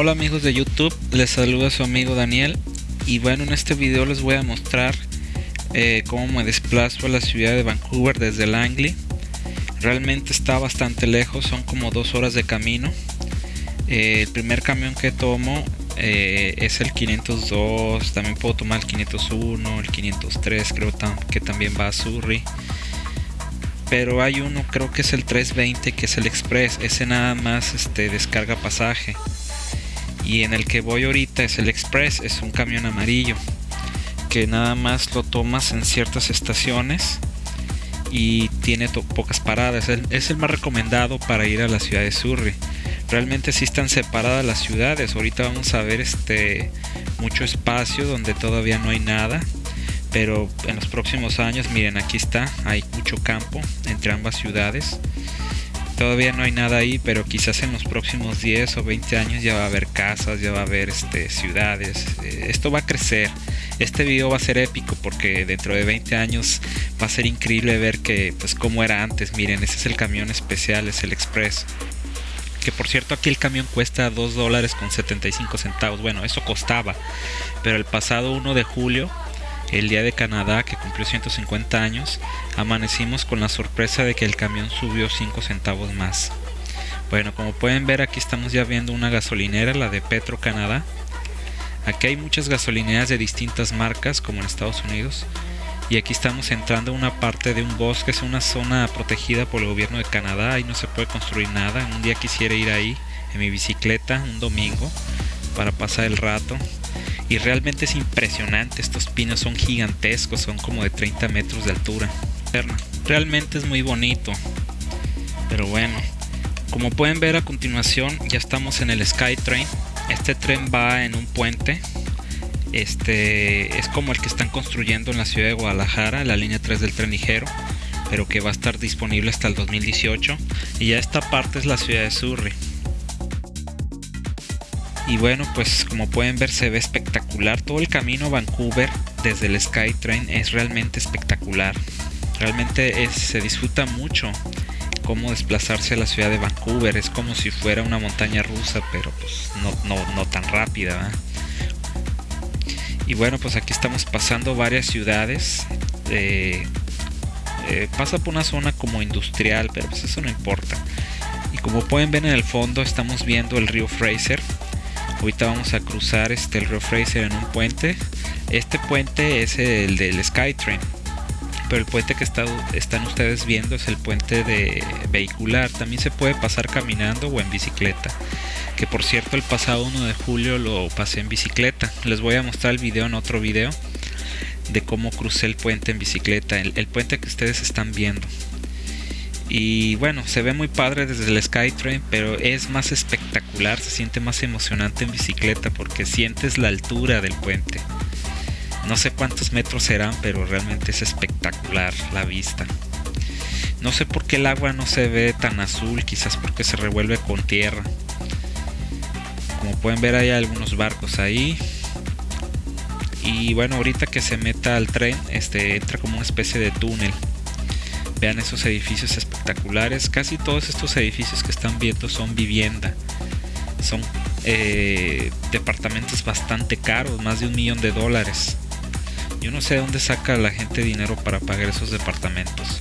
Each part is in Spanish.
Hola amigos de YouTube, les saluda su amigo Daniel y bueno en este video les voy a mostrar eh, cómo me desplazo a la ciudad de Vancouver desde Langley. Realmente está bastante lejos, son como dos horas de camino. Eh, el primer camión que tomo eh, es el 502, también puedo tomar el 501, el 503 creo que también va a Surrey. Pero hay uno creo que es el 320 que es el express ese nada más este descarga pasaje y en el que voy ahorita es el Express, es un camión amarillo que nada más lo tomas en ciertas estaciones y tiene pocas paradas. Es el, más recomendado para ir a la ciudad de Surrey. Realmente sí están separadas las ciudades. Ahorita vamos a ver este mucho espacio donde todavía no hay nada. Pero en los próximos años, miren, aquí está, hay mucho campo entre ambas ciudades. Todavía no hay nada ahí, pero quizás en los próximos 10 o 20 años ya va a haber casas, ya va a haber este, ciudades. Eh, esto va a crecer. Este video va a ser épico porque dentro de 20 años va a ser increíble ver que, pues, cómo era antes. Miren, ese es el camión especial, es el Express. Que por cierto aquí el camión cuesta 2 dólares con 75 centavos. Bueno, eso costaba. Pero el pasado 1 de julio el día de Canadá que cumplió 150 años, amanecimos con la sorpresa de que el camión subió 5 centavos más. Bueno, como pueden ver aquí estamos ya viendo una gasolinera, la de Petro Canadá. Aquí hay muchas gasolineras de distintas marcas como en Estados Unidos. Y aquí estamos entrando a una parte de un bosque, es una zona protegida por el gobierno de Canadá y no se puede construir nada. Un día quisiera ir ahí en mi bicicleta, un domingo, para pasar el rato y realmente es impresionante, estos pinos son gigantescos, son como de 30 metros de altura. Realmente es muy bonito. Pero bueno, como pueden ver a continuación ya estamos en el Skytrain. Este tren va en un puente. Este es como el que están construyendo en la ciudad de Guadalajara, la línea 3 del tren ligero, pero que va a estar disponible hasta el 2018. Y ya esta parte es la ciudad de Surrey y bueno pues como pueden ver se ve espectacular. Todo el camino a Vancouver desde el Skytrain es realmente espectacular. Realmente se disfruta mucho cómo desplazarse a la ciudad de Vancouver. Es como si fuera una montaña rusa pero pues no, tan rápida y bueno pues aquí estamos pasando varias ciudades. Eh, eh, pasa por una zona como industrial pero pues eso no importa. Y como pueden ver en el fondo estamos viendo el río Fraser ahorita vamos a cruzar este el río Fraser en un puente. Este puente es el del Skytrain pero el puente que están ustedes viendo es el puente de vehicular. También se puede pasar caminando o en bicicleta que por cierto el pasado 1 de julio lo pasé en bicicleta. Les voy a mostrar el video en otro video de cómo crucé el puente en bicicleta el puente que ustedes están viendo y bueno, se ve muy padre desde el Skytrain, pero es más espectacular, se siente más emocionante en bicicleta porque sientes la altura del puente. No sé cuántos metros serán, pero realmente es espectacular la vista. No sé por qué el agua no se ve tan azul, quizás porque se revuelve con tierra. Como pueden ver hay algunos barcos ahí. Y bueno, ahorita que se meta al tren, este entra como una especie de túnel. Vean esos edificios espectaculares. Casi todos estos edificios que están viendo son vivienda. Son eh, departamentos bastante caros, más de un millón de dólares. Yo no sé de dónde saca la gente dinero para pagar esos departamentos.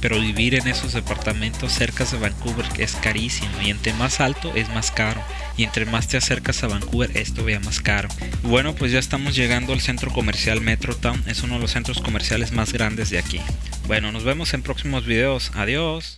Pero vivir en esos departamentos cerca de Vancouver es carísimo y entre más alto es más caro y entre más te acercas a Vancouver es todavía más caro. Bueno, pues ya estamos llegando al centro comercial Metrotown, es uno de los centros comerciales más grandes de aquí. Bueno, nos vemos en próximos videos. Adiós.